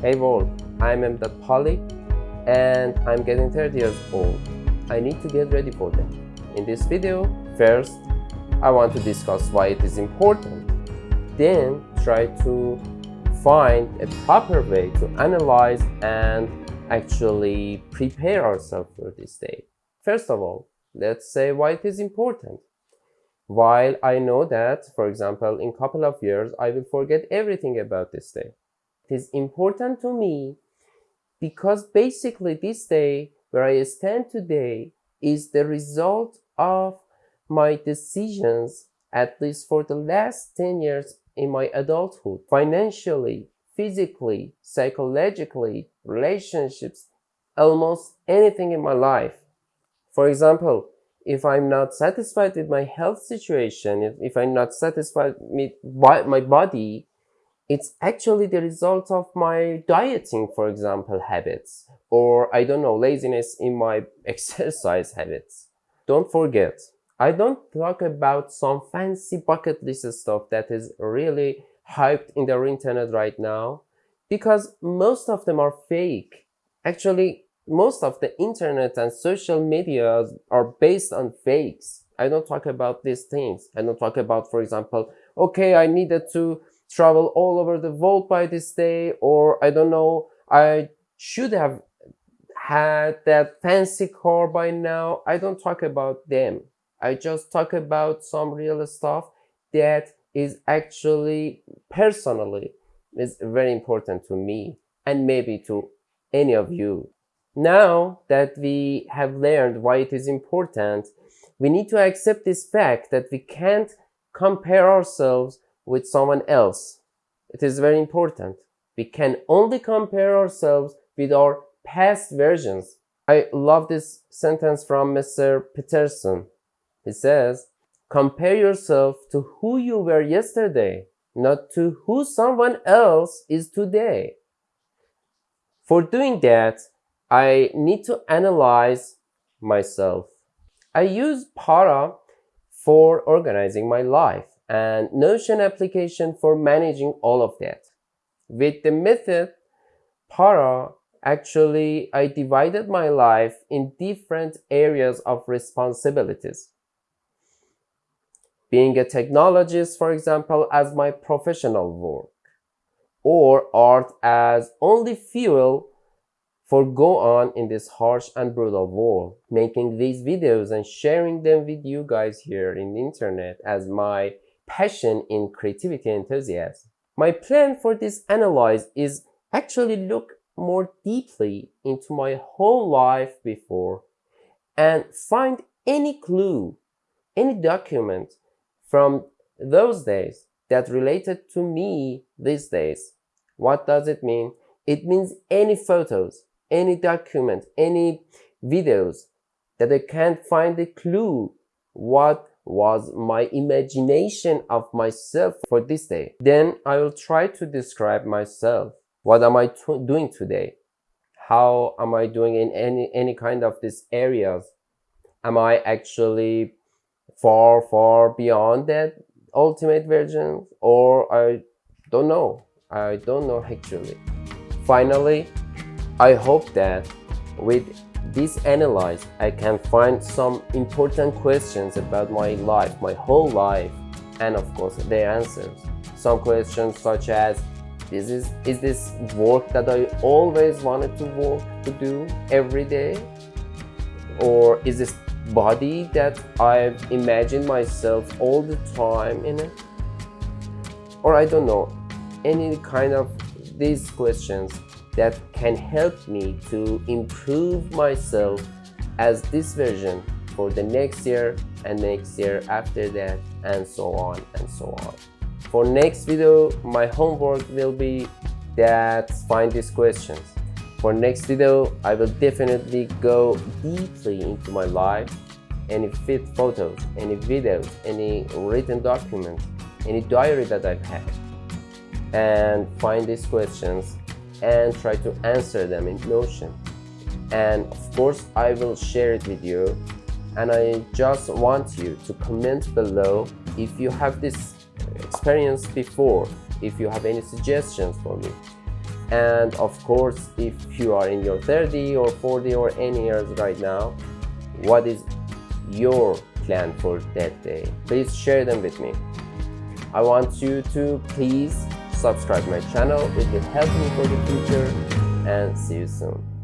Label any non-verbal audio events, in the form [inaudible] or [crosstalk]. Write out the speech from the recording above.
Hey world, I'm M.Poly and I'm getting 30 years old. I need to get ready for that. In this video, first, I want to discuss why it is important. Then try to find a proper way to analyze and actually prepare ourselves for this day. First of all, let's say why it is important. While I know that, for example, in couple of years, I will forget everything about this day. It is important to me because basically this day where I stand today is the result of my decisions at least for the last 10 years in my adulthood financially physically psychologically relationships almost anything in my life. For example if i'm not satisfied with my health situation if, if i'm not satisfied with my body it's actually the result of my dieting, for example, habits, or I don't know, laziness in my [laughs] exercise habits. Don't forget, I don't talk about some fancy bucket list stuff that is really hyped in the internet right now, because most of them are fake. Actually, most of the internet and social media are based on fakes. I don't talk about these things. I don't talk about, for example, okay, I needed to travel all over the world by this day or I don't know I should have had that fancy car by now. I don't talk about them. I just talk about some real stuff that is actually personally is very important to me and maybe to any of you. Now that we have learned why it is important we need to accept this fact that we can't compare ourselves with someone else. It is very important. We can only compare ourselves with our past versions. I love this sentence from Mr. Peterson. He says, compare yourself to who you were yesterday, not to who someone else is today. For doing that, I need to analyze myself. I use Para for organizing my life and Notion application for managing all of that. With the method para, actually I divided my life in different areas of responsibilities. Being a technologist, for example, as my professional work, or art as only fuel for go on in this harsh and brutal world. Making these videos and sharing them with you guys here in the internet as my passion in creativity and enthusiasm. My plan for this analyze is actually look more deeply into my whole life before and find any clue, any document from those days that related to me these days. What does it mean? It means any photos, any document, any videos that I can't find a clue what was my imagination of myself for this day. Then I will try to describe myself. What am I doing today? How am I doing in any, any kind of these areas? Am I actually far, far beyond that ultimate version? Or I don't know. I don't know actually. Finally, I hope that with this analyze, I can find some important questions about my life, my whole life, and of course their answers. Some questions such as, this is, is this work that I always wanted to work to do every day? Or is this body that I've imagined myself all the time in it? Or I don't know, any kind of these questions that can help me to improve myself as this version for the next year and next year after that and so on and so on. For next video, my homework will be that find these questions. For next video, I will definitely go deeply into my life, any fit photos, any videos, any written documents, any diary that I've had, and find these questions and try to answer them in Notion. And of course, I will share it with you. And I just want you to comment below if you have this experience before, if you have any suggestions for me. And of course, if you are in your 30 or 40 or any years right now, what is your plan for that day? Please share them with me. I want you to please subscribe my channel, it helps help me for the future and see you soon.